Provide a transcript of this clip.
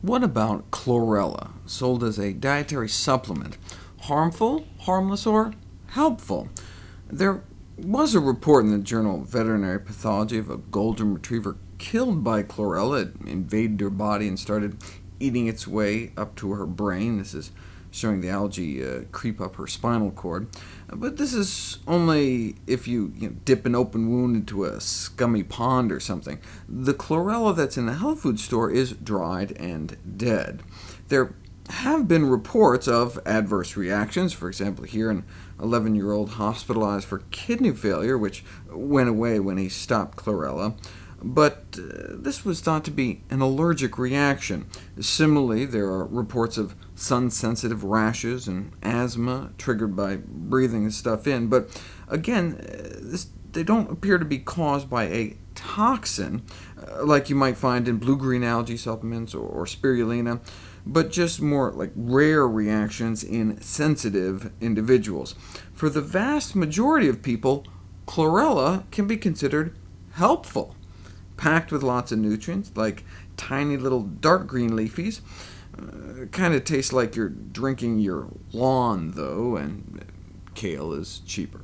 What about chlorella, sold as a dietary supplement? Harmful, harmless, or helpful? There was a report in the journal Veterinary Pathology of a golden retriever killed by chlorella. It invaded her body and started eating its way up to her brain. This is showing the algae uh, creep up her spinal cord. But this is only if you, you know, dip an open wound into a scummy pond or something. The chlorella that's in the health food store is dried and dead. There have been reports of adverse reactions, for example here an 11-year-old hospitalized for kidney failure, which went away when he stopped chlorella but uh, this was thought to be an allergic reaction. Similarly, there are reports of sun-sensitive rashes and asthma triggered by breathing stuff in, but again, uh, this, they don't appear to be caused by a toxin, uh, like you might find in blue-green algae supplements or, or spirulina, but just more like rare reactions in sensitive individuals. For the vast majority of people, chlorella can be considered helpful packed with lots of nutrients, like tiny little dark green leafies. Uh, kind of tastes like you're drinking your lawn, though, and kale is cheaper.